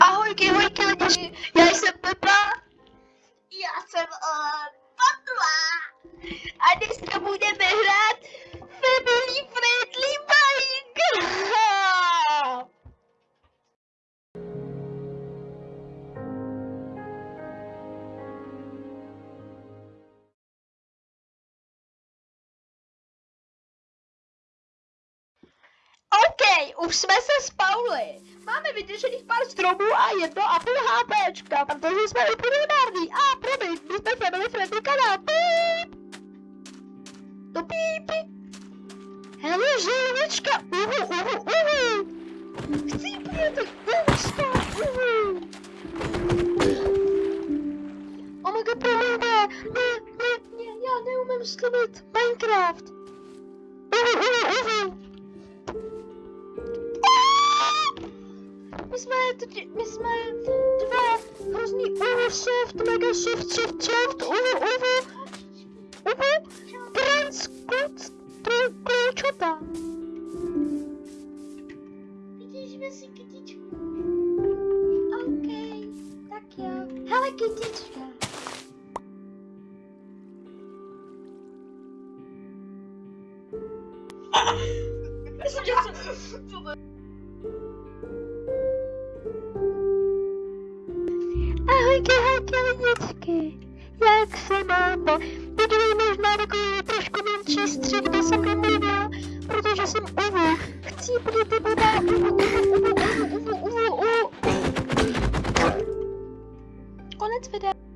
Ahojky, hojky lidi, já jsem Pepa. Já jsem uh, Patla. A dneska budeme hrát OK, už jsme se spauli. Máme vyděšených pár stromů a jedno a půl HPčka, protože jsme úplně nární. A promiň, my jsme family friendly kanál. Píp. To pípy. Hele, želvička. Uhu, uhu, uhu. Chci přijet ústa. Uhu. Oh my god, promiň, ne, ne, ne, ne, já neumím slovit Minecraft. Uhu, uhu, uhu. My jsme, my jsme dva hrozný uhu, soft, mega soft, soft, soft, uhu, uhu, uhu, trans, kuc, klučota. Vidíš si kytičku. OK, tak jo. Hele, kytička. Myslím, že jsem... Ahojky, lidičky. Jak se? Teď je možná takový trošku menší střih, kde jsem nemluvila, protože jsem uvu. Chci budete uvu, uvu, uvu, uvu, uvu, uvu, uvu. Konec videa.